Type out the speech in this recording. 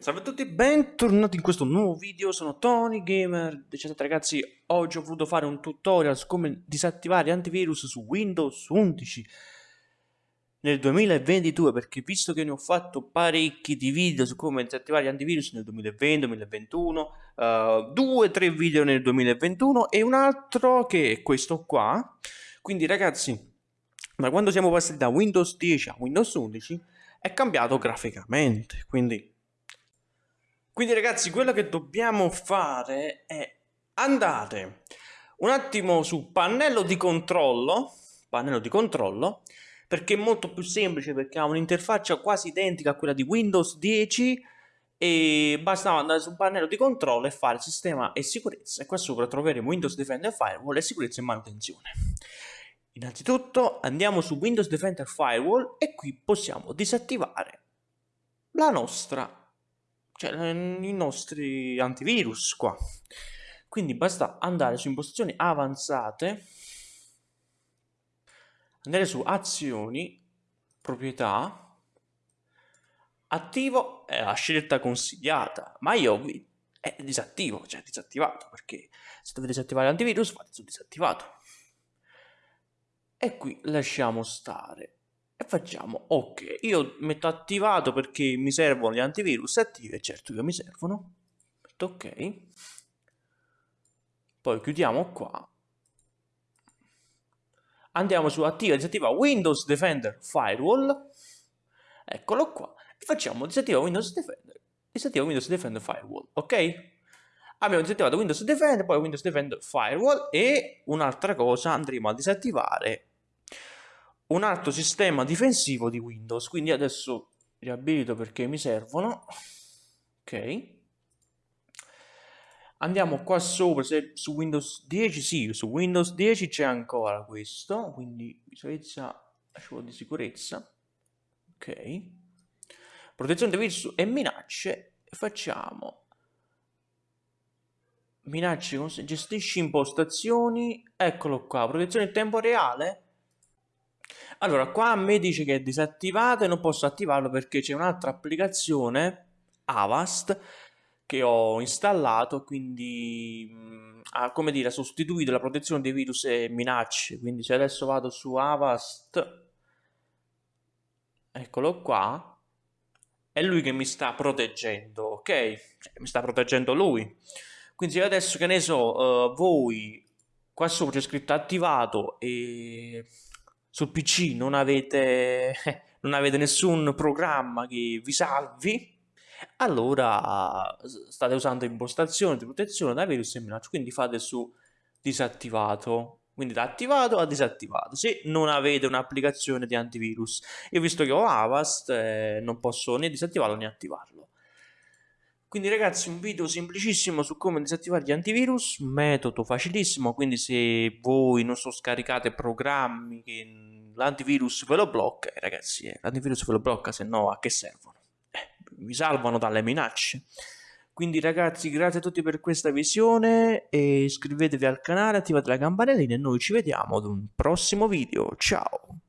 Salve a tutti, bentornati in questo nuovo video, sono Tony Gamer. 17 ragazzi, oggi ho voluto fare un tutorial su come disattivare antivirus su Windows 11 nel 2022 perché visto che ne ho fatto parecchi di video su come disattivare antivirus nel 2020, 2021, uh, due tre video nel 2021 e un altro che è questo qua, quindi ragazzi da quando siamo passati da Windows 10 a Windows 11 è cambiato graficamente, quindi quindi ragazzi, quello che dobbiamo fare è andare un attimo su pannello di controllo, pannello di controllo, perché è molto più semplice perché ha un'interfaccia quasi identica a quella di Windows 10 e basta andare sul pannello di controllo e fare sistema e sicurezza e qua sopra troveremo Windows Defender Firewall e sicurezza e manutenzione. Innanzitutto andiamo su Windows Defender Firewall e qui possiamo disattivare la nostra cioè i nostri antivirus qua. Quindi basta andare su impostazioni avanzate, andare su azioni, proprietà, attivo è la scelta consigliata, ma io è disattivo, cioè disattivato, perché se dovete disattivare l'antivirus fate su disattivato. E qui lasciamo stare e facciamo ok io metto attivato perché mi servono gli antivirus attivi certo che mi servono. Metto ok. Poi chiudiamo qua. Andiamo su attiva disattiva Windows Defender Firewall. Eccolo qua. E facciamo disattiva Windows Defender disattiva Windows Defender Firewall ok? Abbiamo disattivato Windows Defender poi Windows Defender Firewall e un'altra cosa andremo a disattivare un altro sistema difensivo di Windows. Quindi adesso riabilito perché mi servono. Ok. Andiamo qua sopra, se su Windows 10, sì, su Windows 10 c'è ancora questo, quindi sicurezza, di sicurezza, ok, protezione dei virus e minacce, facciamo minacce, gestisci impostazioni, eccolo qua, protezione in tempo reale, allora, qua a me dice che è disattivato e non posso attivarlo perché c'è un'altra applicazione, Avast, che ho installato, quindi mh, ha, come dire, sostituito la protezione dei virus e minacce. Quindi se adesso vado su Avast, eccolo qua, è lui che mi sta proteggendo, ok? Cioè, mi sta proteggendo lui. Quindi se adesso, che ne so, uh, voi, qua sopra c'è scritto attivato e sul PC non avete, non avete nessun programma che vi salvi, allora state usando impostazioni di protezione da virus e minacce, quindi fate su disattivato. Quindi da attivato a disattivato, se non avete un'applicazione di antivirus. Io visto che ho Avast, eh, non posso né disattivarlo né attivarlo. Quindi ragazzi un video semplicissimo su come disattivare gli antivirus, metodo facilissimo, quindi se voi non so scaricate programmi che l'antivirus ve lo blocca, eh, ragazzi eh, l'antivirus ve lo blocca, se no a che servono? Eh, vi salvano dalle minacce. Quindi ragazzi grazie a tutti per questa visione e iscrivetevi al canale, attivate la campanellina e noi ci vediamo ad un prossimo video, ciao!